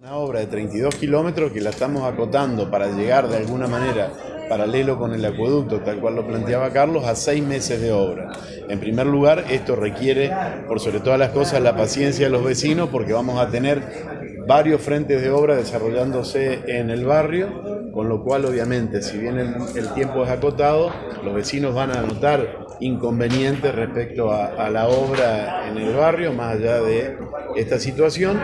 Una obra de 32 kilómetros que la estamos acotando para llegar de alguna manera paralelo con el acueducto, tal cual lo planteaba Carlos, a seis meses de obra. En primer lugar, esto requiere, por sobre todas las cosas, la paciencia de los vecinos, porque vamos a tener varios frentes de obra desarrollándose en el barrio, con lo cual, obviamente, si bien el, tiempo es acotado, los vecinos van a notar inconvenientes respecto a la obra en el barrio, más allá de esta situación.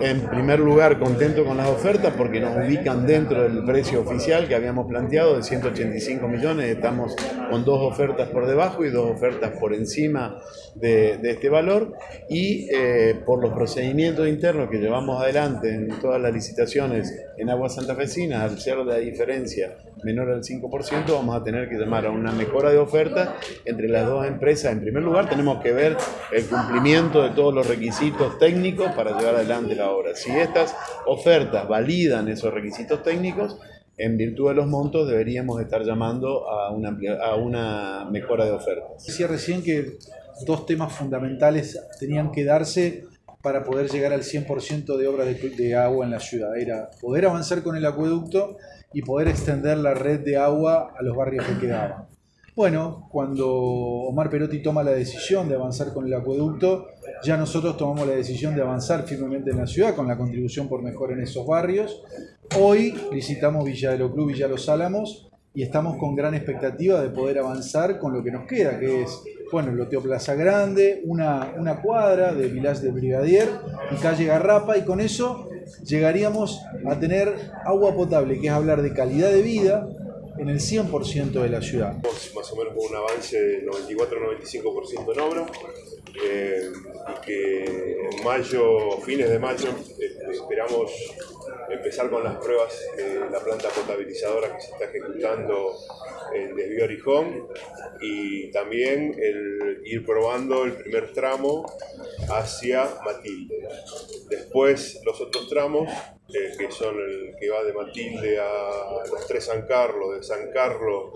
En primer lugar, contento con las ofertas porque nos ubican dentro del precio oficial que habíamos planteado de 185 millones. Estamos con dos ofertas por debajo y dos ofertas por encima de, este valor. Y eh, por los procedimientos internos que llevamos adelante en todas las licitaciones en aguas santafesinas, al ser la diferencia menor al 5%, vamos a tener que llamar a una mejora de oferta entre las dos empresas. En primer lugar, tenemos que ver el cumplimiento de todos los requisitos técnicos para llevar adelante la obra. Si estas ofertas validan esos requisitos técnicos, en virtud de los montos deberíamos estar llamando a una, mejora de ofertas. Decía recién que dos temas fundamentales tenían que darse para poder llegar al 100% de obras de, agua en la ciudad. Era poder avanzar con el acueducto y poder extender la red de agua a los barrios que quedaban. Bueno, cuando Omar Perotti toma la decisión de avanzar con el acueducto, ya nosotros tomamos la decisión de avanzar firmemente en la ciudad con la contribución por mejor en esos barrios. Hoy licitamos Villa de Cruz, Villa Los Álamos y estamos con gran expectativa de poder avanzar con lo que nos queda, que es, bueno, loteo Plaza Grande, una, una cuadra de Vilás de Brigadier y calle Garrapa y con eso llegaríamos a tener agua potable, que es hablar de calidad de vida, en el 100% de la ciudad. Más o menos con un avance del 94-95% en obra eh, que en mayo, fines de mayo, eh, esperamos empezar con las pruebas de la planta potabilizadora que se está ejecutando en Desvío Orijón y también el ir probando el primer tramo hacia Matilde. Después los otros tramos eh, que son el que va de Matilde a los tres San Carlos, de San Carlos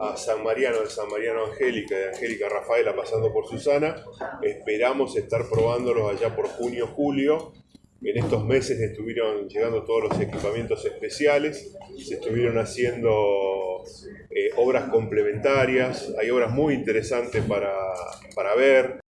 a San Mariano, de San Mariano a Angélica, de Angélica a Rafaela, pasando por Susana. Esperamos estar probándolos allá por junio, julio. En estos meses estuvieron llegando todos los equipamientos especiales, se estuvieron haciendo eh, obras complementarias, hay obras muy interesantes para, para ver.